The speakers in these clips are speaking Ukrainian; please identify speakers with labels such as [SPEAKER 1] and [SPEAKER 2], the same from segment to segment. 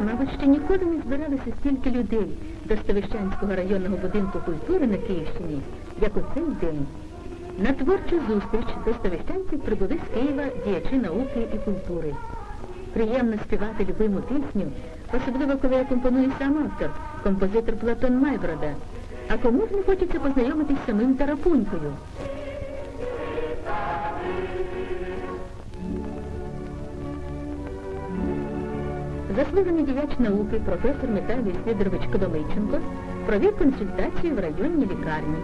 [SPEAKER 1] Мабуть, ще ніколи не збиралося стільки людей до Ставищанського районного будинку культури на Київщині, як у цей день. На творчу зустріч до ставищанців прибули з Києва діячі науки і культури. Приємно співати любиму пісню, особливо коли акомпонує сам автор, композитор Платон Майброда. А кому ж не хочеться познайомитись з самим Тарапунькою? Заслужений діяч науки професор Михайло Сидорович Коломийченко провів консультацію в районній лікарні.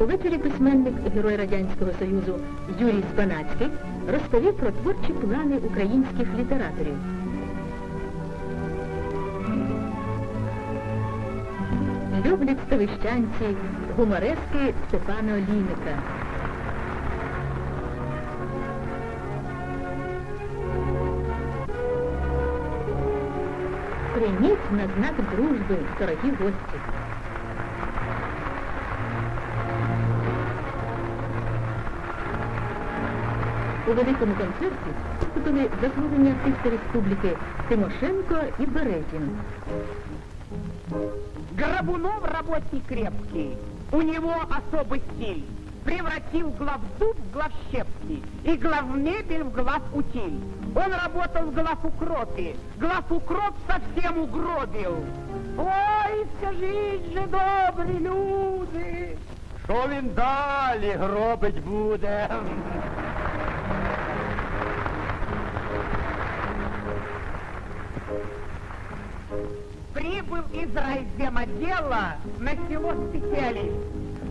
[SPEAKER 1] Увечері письменник, герой Радянського Союзу Юрій Спанацький розповів про творчі плани українських літераторів. Люблять ставищанці гуморески Степана Олійника. Прийміть на знак дружби, дорогі гості. У великому концерті виступили заслужені артисти республіки Тимошенко і Березін.
[SPEAKER 2] Горбунов работник крепкий, у него особый стиль. Превратил главзуб в главщепки и главмебель в главутиль. Он работал в главукропе, главукроп совсем угробил. Ой, скажіть же, добрі люди,
[SPEAKER 3] Що він далі гробить буде?
[SPEAKER 2] Прибыл из райземотдела на село специалист.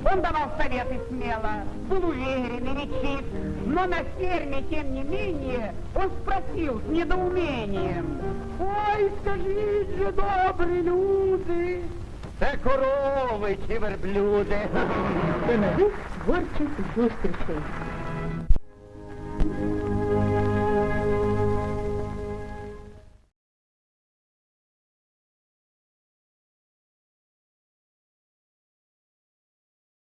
[SPEAKER 2] Он давал советы смело, был уверен и речив, но на ферме, тем не менее, он спросил с недоумением. Ой, скажите же, добрые люди,
[SPEAKER 3] Це корови чи верблюди.
[SPEAKER 1] До нових творчих зустрічей.